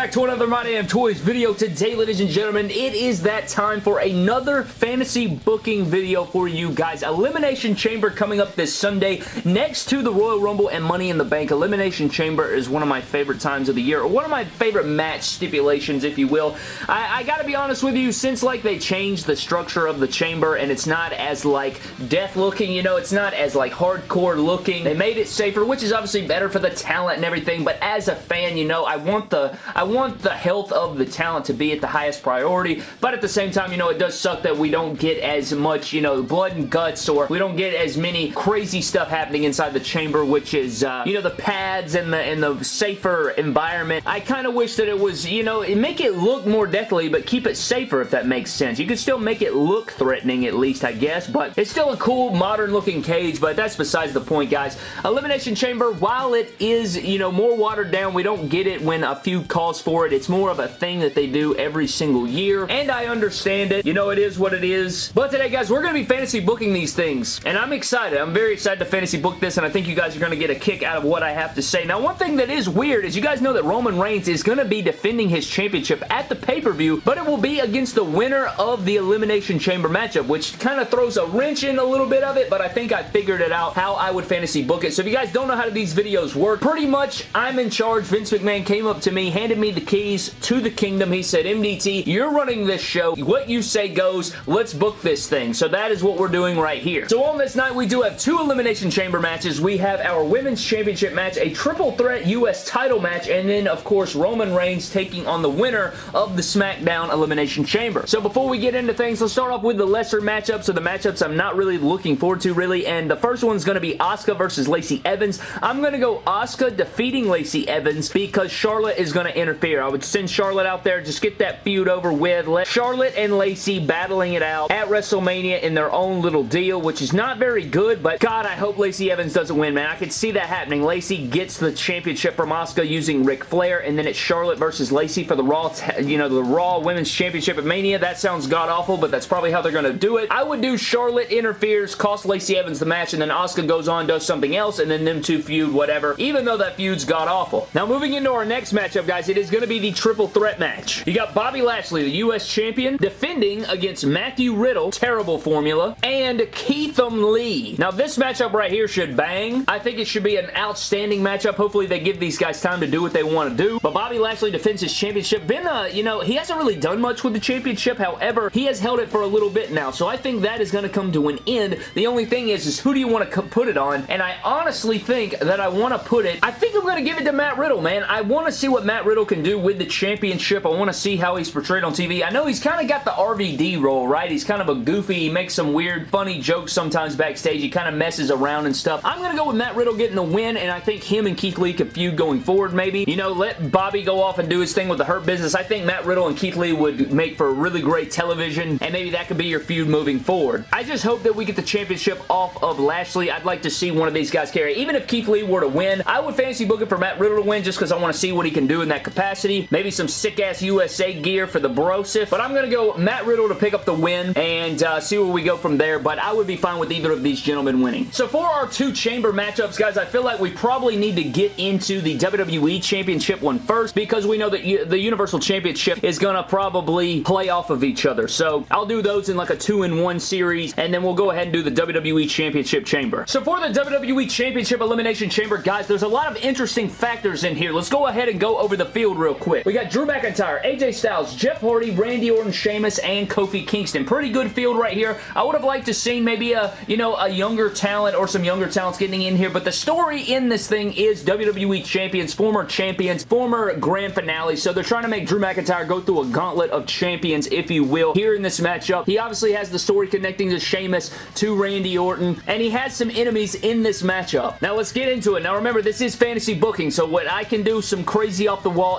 back to another My Damn Toys video. Today, ladies and gentlemen, it is that time for another fantasy booking video for you guys. Elimination Chamber coming up this Sunday next to the Royal Rumble and Money in the Bank. Elimination Chamber is one of my favorite times of the year, or one of my favorite match stipulations, if you will. I, I gotta be honest with you, since like they changed the structure of the chamber and it's not as like death looking, you know, it's not as like hardcore looking. They made it safer, which is obviously better for the talent and everything, but as a fan, you know, I want the I want the health of the talent to be at the highest priority, but at the same time, you know, it does suck that we don't get as much, you know, blood and guts or we don't get as many crazy stuff happening inside the chamber, which is, uh, you know, the pads and the, and the safer environment. I kind of wish that it was, you know, make it look more deathly, but keep it safer if that makes sense. You could still make it look threatening at least, I guess, but it's still a cool, modern looking cage, but that's besides the point, guys. Elimination Chamber, while it is, you know, more watered down, we don't get it when a few calls for it. It's more of a thing that they do every single year, and I understand it. You know, it is what it is. But today, guys, we're going to be fantasy booking these things, and I'm excited. I'm very excited to fantasy book this, and I think you guys are going to get a kick out of what I have to say. Now, one thing that is weird is you guys know that Roman Reigns is going to be defending his championship at the pay-per-view, but it will be against the winner of the Elimination Chamber matchup, which kind of throws a wrench in a little bit of it, but I think I figured it out how I would fantasy book it. So if you guys don't know how these videos work, pretty much I'm in charge. Vince McMahon came up to me, handed me the keys to the kingdom. He said, MDT, you're running this show. What you say goes. Let's book this thing. So that is what we're doing right here. So on this night, we do have two Elimination Chamber matches. We have our Women's Championship match, a triple threat U.S. title match, and then, of course, Roman Reigns taking on the winner of the SmackDown Elimination Chamber. So before we get into things, let's start off with the lesser matchups. So the matchups I'm not really looking forward to, really, and the first one's going to be Asuka versus Lacey Evans. I'm going to go Asuka defeating Lacey Evans because Charlotte is going to interfere. I would send Charlotte out there, just get that feud over with. Let Charlotte and Lacey battling it out at WrestleMania in their own little deal, which is not very good, but God, I hope Lacey Evans doesn't win, man. I could see that happening. Lacey gets the championship from Asuka using Ric Flair, and then it's Charlotte versus Lacey for the Raw, you know, the Raw Women's Championship at Mania. That sounds god-awful, but that's probably how they're going to do it. I would do Charlotte interferes, cost Lacey Evans the match, and then Asuka goes on, does something else, and then them two feud, whatever, even though that feud's god-awful. Now, moving into our next matchup, guys, it is going to be the triple threat match. You got Bobby Lashley, the U.S. Champion, defending against Matthew Riddle, terrible formula, and Keitham Lee. Now, this matchup right here should bang. I think it should be an outstanding matchup. Hopefully, they give these guys time to do what they want to do. But Bobby Lashley defends his championship. Been, uh, you know, he hasn't really done much with the championship. However, he has held it for a little bit now. So I think that is going to come to an end. The only thing is, is who do you want to put it on? And I honestly think that I want to put it, I think I'm going to give it to Matt Riddle, man. I want to see what Matt Riddle can do with the championship. I want to see how he's portrayed on TV. I know he's kind of got the RVD role, right? He's kind of a goofy, he makes some weird, funny jokes sometimes backstage. He kind of messes around and stuff. I'm going to go with Matt Riddle getting the win, and I think him and Keith Lee could feud going forward, maybe. You know, let Bobby go off and do his thing with the Hurt Business. I think Matt Riddle and Keith Lee would make for a really great television, and maybe that could be your feud moving forward. I just hope that we get the championship off of Lashley. I'd like to see one of these guys carry. Even if Keith Lee were to win, I would fantasy book it for Matt Riddle to win just because I want to see what he can do in that capacity. Maybe some sick-ass USA gear for the Brosif. But I'm going to go Matt Riddle to pick up the win and uh, see where we go from there. But I would be fine with either of these gentlemen winning. So for our two chamber matchups, guys, I feel like we probably need to get into the WWE Championship one first because we know that the Universal Championship is going to probably play off of each other. So I'll do those in like a two-in-one series and then we'll go ahead and do the WWE Championship Chamber. So for the WWE Championship Elimination Chamber, guys, there's a lot of interesting factors in here. Let's go ahead and go over the field real quick. We got Drew McIntyre, AJ Styles, Jeff Hardy, Randy Orton, Sheamus, and Kofi Kingston. Pretty good field right here. I would have liked to see maybe a, you know, a younger talent or some younger talents getting in here, but the story in this thing is WWE champions, former champions, former grand finale, so they're trying to make Drew McIntyre go through a gauntlet of champions, if you will, here in this matchup. He obviously has the story connecting to Sheamus, to Randy Orton, and he has some enemies in this matchup. Now, let's get into it. Now, remember, this is fantasy booking, so what I can do some crazy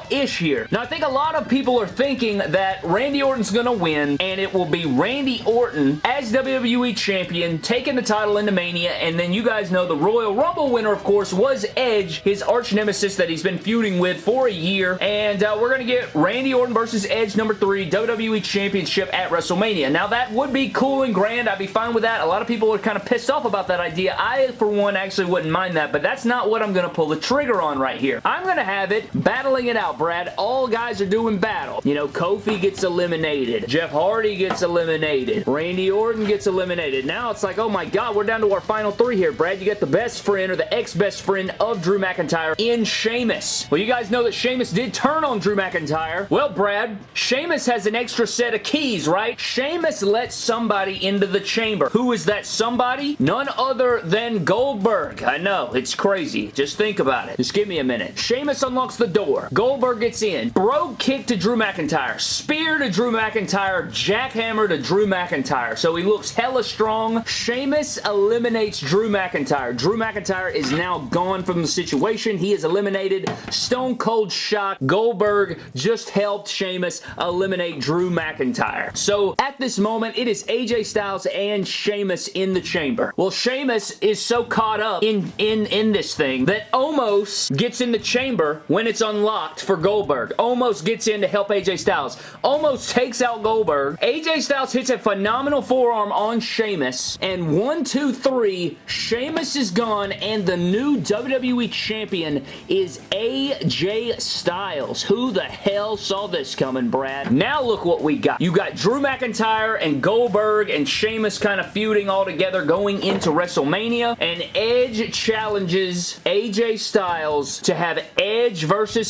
off-the-wall-ish here. Now, I think a lot of people are thinking that Randy Orton's going to win, and it will be Randy Orton as WWE Champion, taking the title into Mania, and then you guys know the Royal Rumble winner, of course, was Edge, his arch nemesis that he's been feuding with for a year, and uh, we're going to get Randy Orton versus Edge number 3 WWE Championship at WrestleMania. Now, that would be cool and grand. I'd be fine with that. A lot of people are kind of pissed off about that idea. I, for one, actually wouldn't mind that, but that's not what I'm going to pull the trigger on right here. I'm going to have it battling it out out, Brad. All guys are doing battle. You know, Kofi gets eliminated. Jeff Hardy gets eliminated. Randy Orton gets eliminated. Now it's like, oh my god, we're down to our final three here, Brad. You got the best friend or the ex-best friend of Drew McIntyre in Sheamus. Well, you guys know that Sheamus did turn on Drew McIntyre. Well, Brad, Sheamus has an extra set of keys, right? Sheamus lets somebody into the chamber. Who is that somebody? None other than Goldberg. I know, it's crazy. Just think about it. Just give me a minute. Sheamus unlocks the door. Goldberg gets in. Brogue kick to Drew McIntyre. Spear to Drew McIntyre. Jackhammer to Drew McIntyre. So he looks hella strong. Sheamus eliminates Drew McIntyre. Drew McIntyre is now gone from the situation. He is eliminated. Stone Cold Shock. Goldberg just helped Sheamus eliminate Drew McIntyre. So at this moment, it is AJ Styles and Sheamus in the chamber. Well, Sheamus is so caught up in, in, in this thing that Omos gets in the chamber when it's unlocked for Goldberg. Omos gets in to help AJ Styles. Omos takes out Goldberg. AJ Styles hits a phenomenal forearm on Sheamus. And one, two, three, Sheamus is gone and the new WWE Champion is AJ Styles. Who the hell saw this coming, Brad? Now look what we got. You got Drew McIntyre and Goldberg and Sheamus kind of feuding all together going into WrestleMania. And Edge challenges AJ Styles to have Edge versus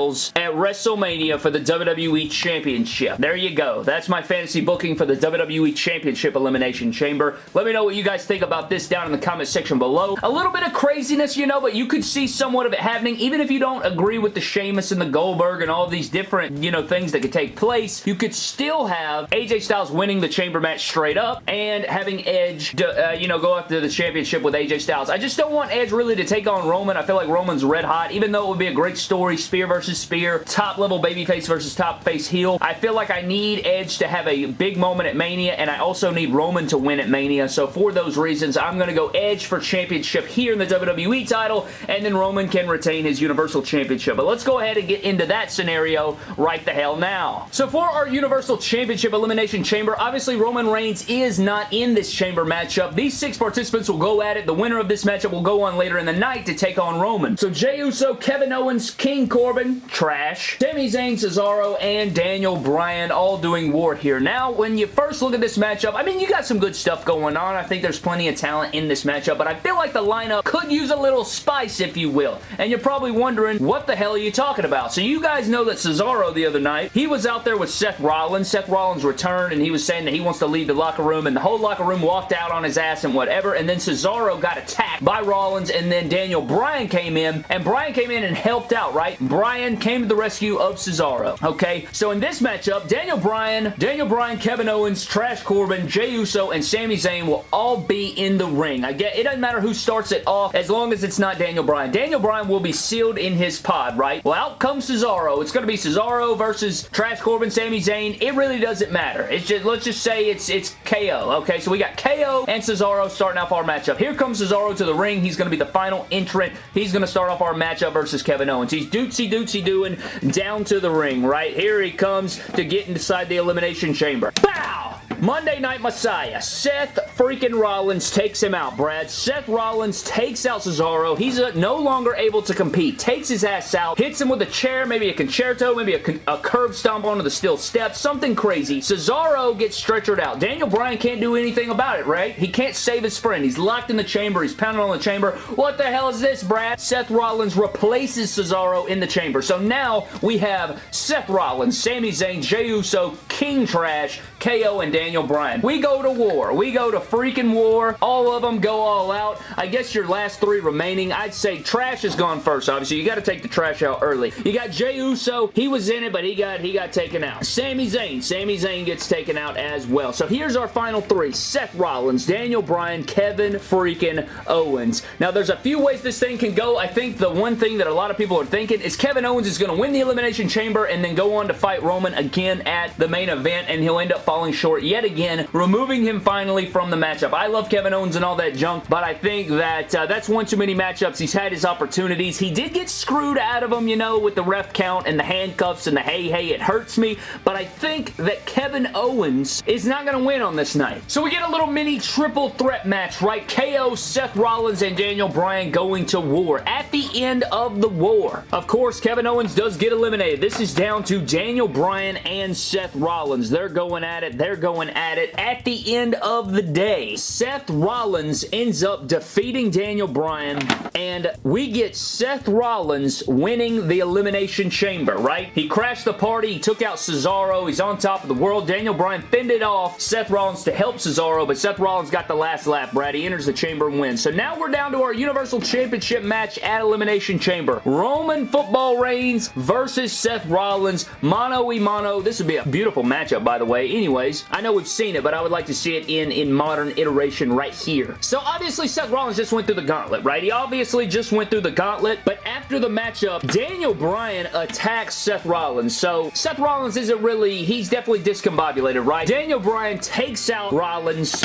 Styles at WrestleMania for the WWE Championship. There you go. That's my fantasy booking for the WWE Championship Elimination Chamber. Let me know what you guys think about this down in the comment section below. A little bit of craziness, you know, but you could see somewhat of it happening. Even if you don't agree with the Sheamus and the Goldberg and all these different, you know, things that could take place, you could still have AJ Styles winning the chamber match straight up and having Edge, uh, you know, go after the championship with AJ Styles. I just don't want Edge really to take on Roman. I feel like Roman's red hot, even though it would be a great story, spear versus spear, top level babyface versus top face heel. I feel like I need Edge to have a big moment at Mania, and I also need Roman to win at Mania, so for those reasons, I'm going to go Edge for championship here in the WWE title, and then Roman can retain his Universal Championship. But let's go ahead and get into that scenario right the hell now. So for our Universal Championship Elimination Chamber, obviously Roman Reigns is not in this chamber matchup. These six participants will go at it. The winner of this matchup will go on later in the night to take on Roman. So Jey Uso, Kevin Owens, King Corbin, trash. Sami Zayn, Cesaro, and Daniel Bryan all doing war here. Now, when you first look at this matchup, I mean, you got some good stuff going on. I think there's plenty of talent in this matchup, but I feel like the lineup could use a little spice, if you will. And you're probably wondering, what the hell are you talking about? So you guys know that Cesaro the other night, he was out there with Seth Rollins. Seth Rollins returned, and he was saying that he wants to leave the locker room, and the whole locker room walked out on his ass and whatever, and then Cesaro got attacked by Rollins, and then Daniel Bryan came in, and Bryan came in and helped out, right? Bryan came to the rescue of Cesaro, okay? So in this matchup, Daniel Bryan, Daniel Bryan, Kevin Owens, Trash Corbin, Jey Uso, and Sami Zayn will all be in the ring. I get it doesn't matter who starts it off as long as it's not Daniel Bryan. Daniel Bryan will be sealed in his pod, right? Well, out comes Cesaro. It's going to be Cesaro versus Trash Corbin, Sami Zayn. It really doesn't matter. It's just, let's just say it's, it's KO, okay? So we got KO and Cesaro starting off our matchup. Here comes Cesaro to the ring. He's going to be the final entrant. He's going to start off our matchup versus Kevin Owens. He's dootsy dootsy doing down to the ring, right? Here he comes to get inside the Elimination Chamber. Bow! Monday Night Messiah. Seth freaking Rollins takes him out, Brad. Seth Rollins takes out Cesaro. He's uh, no longer able to compete. Takes his ass out. Hits him with a chair, maybe a con-chair-to, maybe a, a curb stomp onto the steel steps. Something crazy. Cesaro gets stretchered out. Daniel Bryan can't do anything about it, right? He can't save his friend. He's locked in the chamber. He's pounding on the chamber. What the hell is this, Brad? Seth Rollins replaces Cesaro in the chamber. So now we have Seth Rollins, Sami Zayn, Jey Uso, King Trash, KO, and Daniel Bryan. We go to war. We go to freaking war. All of them go all out. I guess your last three remaining, I'd say Trash has gone first, obviously. You got to take the Trash out early. You got Jey Uso. He was in it, but he got he got taken out. Sami Zayn. Sami Zayn gets taken out as well. So here's our final three. Seth Rollins, Daniel Bryan, Kevin freaking Owens. Now, there's a few ways this thing can go. I think the one thing that a lot of people are thinking is Kevin Owens is going to win the Elimination Chamber and then go on to fight Roman again at the main event, and he'll end up falling short yet again, removing him finally from the matchup. I love Kevin Owens and all that junk, but I think that uh, that's one too many matchups. He's had his opportunities. He did get screwed out of them, you know, with the ref count and the handcuffs and the hey, hey, it hurts me, but I think that Kevin Owens is not going to win on this night. So we get a little mini triple threat match, right? KO, Seth Rollins, and Daniel Bryan going to war. At the end of the war, of course, Kevin Owens does get eliminated. This is down to Daniel Bryan and Seth Rollins. They're going at it. They're going at it. At the end of the day, Seth Rollins ends up defeating Daniel Bryan, and we get Seth Rollins winning the Elimination Chamber, right? He crashed the party. He took out Cesaro. He's on top of the world. Daniel Bryan fended off Seth Rollins to help Cesaro, but Seth Rollins got the last lap, Brad. He enters the chamber and wins. So now we're down to our Universal Championship match at Elimination Chamber. Roman Football Reigns versus Seth Rollins. mano e mano. This would be a beautiful matchup, by the way. Anyways, I know we've seen it, but I would like to see it in, in modern iteration right here. So obviously, Seth Rollins just went through the gauntlet, right? He obviously just went through the gauntlet, but after the matchup, Daniel Bryan attacks Seth Rollins. So Seth Rollins isn't really, he's definitely discombobulated, right? Daniel Bryan takes out Rollins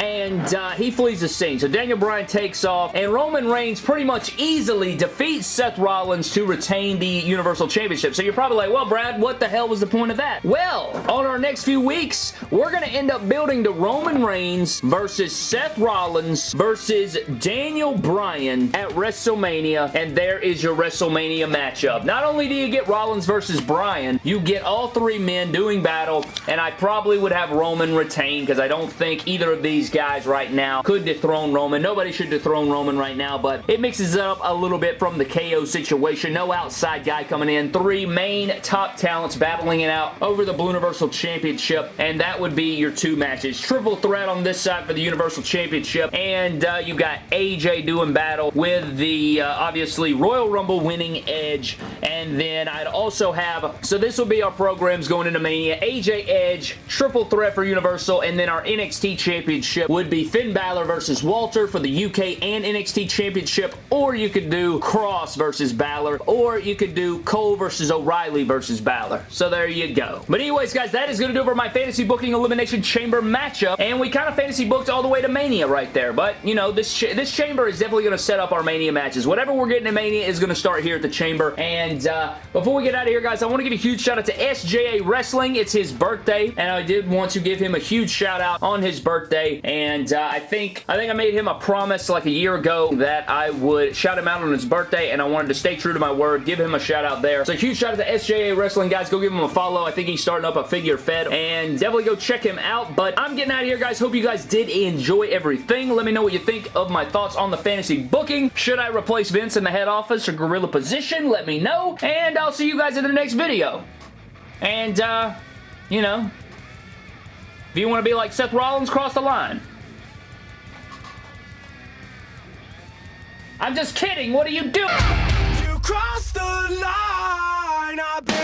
and uh, he flees the scene. So Daniel Bryan takes off, and Roman Reigns pretty much easily defeats Seth Rollins to retain the Universal Championship. So you're probably like, well, Brad, what the hell was the point of that? Well, on our next few weeks, we're going to end up building the Roman Reigns versus Seth Rollins versus Daniel Bryan at WrestleMania, and there is your WrestleMania matchup. Not only do you get Rollins versus Bryan, you get all three men doing battle, and I probably would have Roman retain because I don't think either of these guys right now could dethrone Roman. Nobody should dethrone Roman right now, but it mixes it up a little bit from the KO situation. No outside guy coming in. Three main top talents battling it out over the Blue Universal Championship, and that would be your two matches. Triple threat on this side for the Universal Championship, and uh, you got AJ doing battle with the, uh, obviously, Royal Rumble winning Edge, and then I'd also have, so this will be our programs going into Mania, AJ Edge, triple threat for Universal, and then our NXT Championship would be Finn Balor versus Walter for the UK and NXT Championship, or you could do Kross versus Balor, or you could do Cole versus O'Reilly versus Balor. So there you go. But anyways, guys, that is going to do it for my Fantasy Booking Elimination Chamber matchup, and we kind of fantasy booked all the way to Mania right there, but, you know, this, this chamber is definitely going to set up our Mania matches. Whatever we're getting in Mania is going to start here at the chamber, and uh, before we get out of here, guys, I want to give a huge shout out to SJA Wrestling. It's his birthday, and I did want to give him a huge shout out on his birthday, and uh, I think I think I made him a promise like a year ago that I would shout him out on his birthday, and I wanted to stay true to my word, give him a shout out there. So huge shout out to SJA Wrestling, guys. Go give him a follow. I think he's starting up a figure fed, and definitely go check him out, but I'm getting out of here, guys. Hope you guys did enjoy everything. Let me know what you think of my thoughts on the fantasy booking. Should I replace Vince in the head office or gorilla position? Let me know, and I'll see you guys in the next video. And, uh, you know, if you want to be like Seth Rollins, cross the line. I'm just kidding. What are you doing? You crossed the line.